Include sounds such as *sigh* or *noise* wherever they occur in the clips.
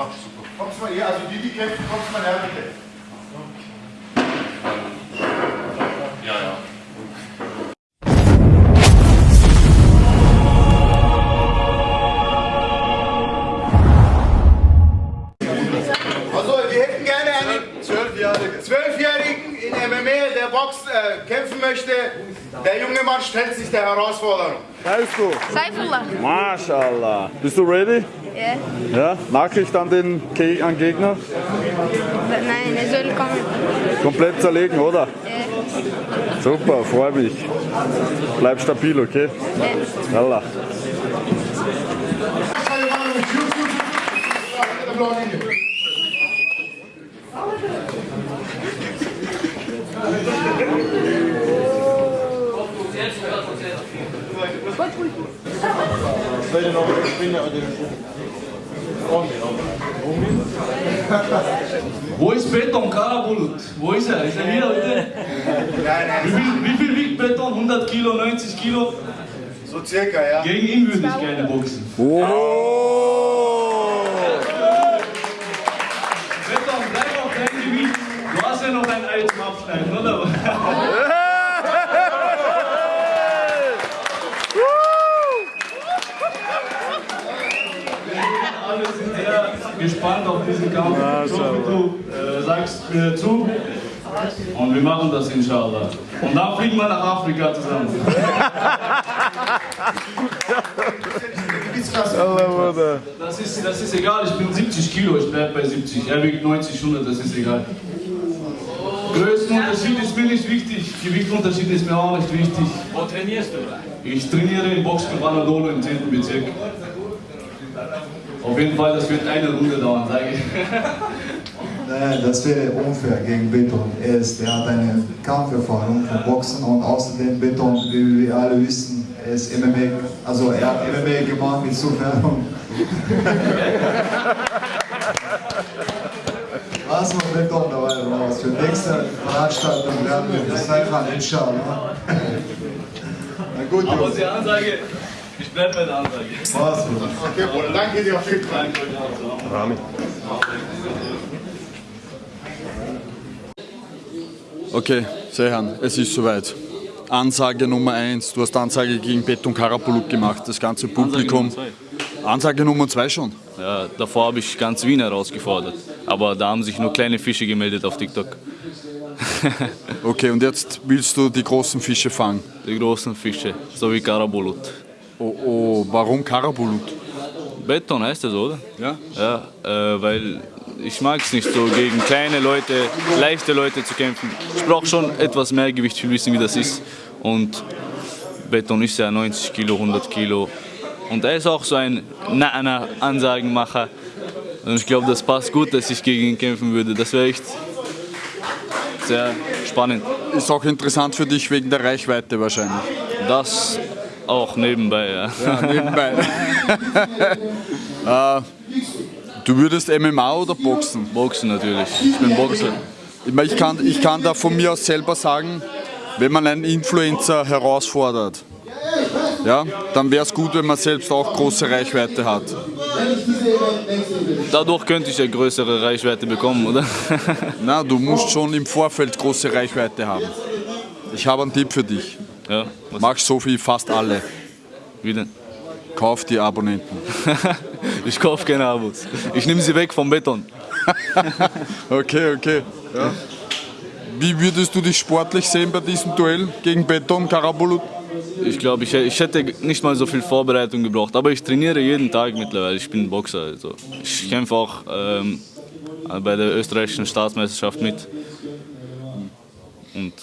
Ach, super. Kommst mal hier, also die, die kämpfen, kommst mal her, bitte. Ja, ja. Also, wir hätten gerne einen Zwölfjährigen Zwölfjährigen in MMA, der Box äh, kämpfen möchte. Der junge Mann stellt sich der Herausforderung. Heißt du? Saifullah. Mashallah. Bist du ready? Ja. Ja. Nachricht an den Ge an Gegner? Nein, er soll kommen. Komplett zerlegen, oder? Ja. Super, freu mich. Bleib stabil, okay? Ja. Allah. *laughs* Wo ist Beton, Karabulut? Wo ist er? Ist er hier heute? Nein, Wie nein, viel, wie viel wiegt Beton? 100 Kilo, 90 Kilo? so circa, ja. Gegen ihn würde ich gerne boxen. Oh. Beton, bleib auf dein Gewicht. Du hast ja noch ein Ei zum Abschneiden, oder? *laughs* gespannt auf diesen Kampf. Ich hoffe, du äh, sagst mir zu. Und wir machen das inshallah. Und dann fliegen wir nach Afrika zusammen. Das ist, das ist egal, ich bin 70 Kilo, ich bleib bei 70. Er wiegt 90, 100, das ist egal. Größenunterschied ist mir nicht wichtig, Gewichtunterschied ist mir auch nicht wichtig. Wo trainierst du? Ich trainiere im Boxclub Anadolu im 10. Bezirk. Auf jeden Fall, das wird eine Runde dauern, sage ich. *laughs* Nein, das wäre unfair gegen Beton. Er, ist, er hat eine Kampferfahrung vom Boxen und außerdem Beton, wie wir alle wissen, er ist MMA, also er hat MMA gemacht, insofern. Was noch Beton dabei raus? Für nächste Veranstaltung werden wir das liefern, inshallah. Na gut, Aber Jungs. die Ansage, ich bleib bei der Ansage. Was, Bruder? Okay, Bruder, danke dir auf jeden Fall. Okay, Sehan, es ist soweit. Ansage Nummer 1. Du hast Ansage gegen Beton Karapulut gemacht, das ganze Publikum. Ansage Nummer 2 schon. Ja, davor habe ich ganz Wien herausgefordert. Aber da haben sich nur kleine Fische gemeldet auf TikTok. *laughs* Okay, und jetzt willst du die großen Fische fangen. Die großen Fische, so wie Karabulut. Oh, oh, warum Karabulut? Beton heißt das, oder? Ja? Ja, äh, weil ich mag es nicht so gegen kleine Leute, leichte Leute zu kämpfen. Ich brauche schon etwas mehr Gewicht, ich wissen, wie das ist. Und Beton ist ja 90 Kilo, 100 Kilo. Und er ist auch so ein Na-Na-Ansagenmacher. Und ich glaube, das passt gut, dass ich gegen ihn kämpfen würde. Das wäre echt sehr spannend. Ist auch interessant für dich wegen der Reichweite wahrscheinlich. Das auch nebenbei, ja. Ja, nebenbei. *laughs* äh, du würdest MMA oder Boxen? Boxen natürlich. Ich bin Boxer. Ich, meine, ich, kann, ich kann da von mir aus selber sagen, wenn man einen Influencer herausfordert, ja, dann wäre es gut, wenn man selbst auch große Reichweite hat. Dadurch könnte ich ja größere Reichweite bekommen, oder? *laughs* Na, du musst schon im Vorfeld große Reichweite haben. Ich habe einen Tipp für dich. Ja, was, Mach so wie fast alle. wie denn? Kauf die Abonnenten. *laughs* Ich kaufe keine Abos. Ich nehme sie weg vom Beton. *laughs* Okay, okay. Ja. Wie würdest du dich sportlich sehen bei diesem Duell gegen Beton Karabulut? Ich glaube, ich, ich hätte nicht mal so viel Vorbereitung gebraucht. Aber ich trainiere jeden Tag mittlerweile. Ich bin Boxer. Also. Ich kämpfe auch ähm, bei der österreichischen Staatsmeisterschaft mit. Und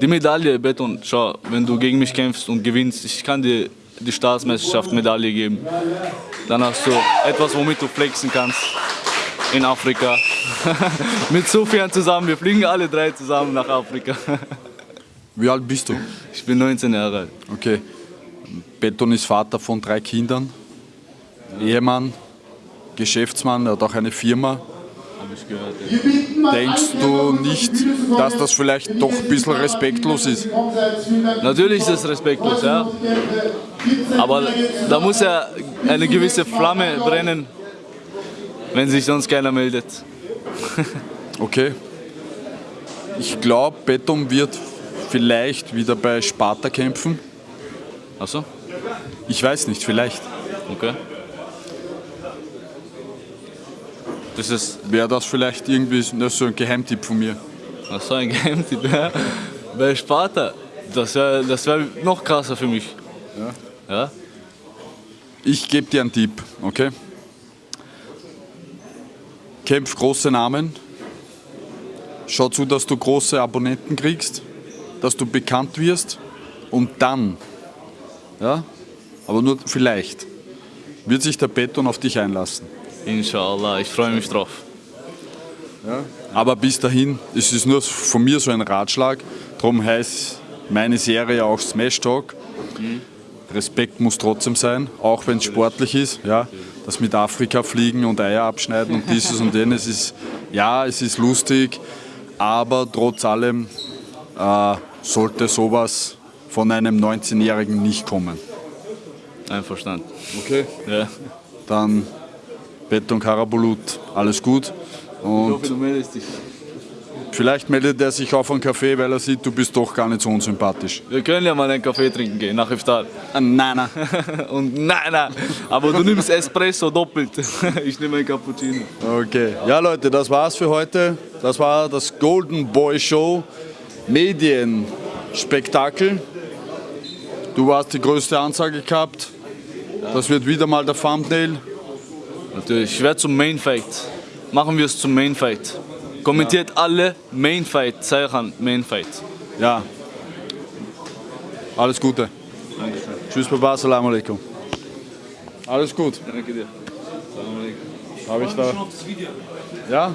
die Medaille, Beton, schau, wenn du gegen mich kämpfst und gewinnst, ich kann dir die Staatsmeisterschaft Medaille geben. Dann hast du etwas, womit du flexen kannst in Afrika. *laughs* mit Sofian zusammen, wir fliegen alle drei zusammen nach Afrika. *laughs* Wie alt bist du? Ich bin 19 Jahre alt. Okay. Beton ist Vater von drei Kindern, Ehemann, Geschäftsmann, er hat auch eine Firma. Denkst du nicht, dass das vielleicht doch ein bisschen respektlos ist? Natürlich ist es respektlos, ja. Aber da muss ja eine gewisse Flamme brennen, wenn sich sonst keiner meldet. *laughs* Okay. Ich glaube, Beton wird vielleicht wieder bei Sparta kämpfen. Achso, Ich weiß nicht, vielleicht. okay. Das ist Wäre das vielleicht irgendwie nur so ein Geheimtipp von mir? ach so ein Geheimtipp. Ja. Bei Sparta, das wäre das wär noch krasser für mich. Ja. ja? Ich gebe dir einen Tipp, okay? Kämpf große Namen. Schau zu, dass du große Abonnenten kriegst, dass du bekannt wirst und dann, ja, aber nur vielleicht, wird sich der Beton auf dich einlassen. Inshallah, ich freue mich drauf. Aber bis dahin, es ist nur von mir so ein Ratschlag, darum heißt meine Serie auch Smash Talk. Respekt muss trotzdem sein, auch wenn es sportlich ist. Ja, das mit Afrika fliegen und Eier abschneiden und dieses und jenes ist, ja, es ist lustig, aber trotz allem äh, sollte sowas von einem 19-Jährigen nicht kommen. Einverstanden. Okay. Ja. Dann Beton Karabulut, alles gut. Ich Und hoffe, du meldest dich. vielleicht meldet er sich auf einen Kaffee, weil er sieht, du bist doch gar nicht so unsympathisch. Wir können ja mal einen Kaffee trinken gehen nach Iftar. Nein, nein. *laughs* Und nein, nein, aber du nimmst Espresso doppelt. *laughs* Ich nehme ein Cappuccino. Okay. Ja, Leute, das war's für heute. Das war das Golden Boy Show Medienspektakel. Du hast die größte Ansage gehabt. Das wird wieder mal der Thumbnail. Natürlich, ich werde zum Main Fight. Machen wir es zum Main Fight. Kommentiert alle Main Fight, Zeichen Main Fight. Ja. Alles Gute. Tschüss, Baba, Salam alaikum. Alles gut. Danke dir. Habe ich da. Ja?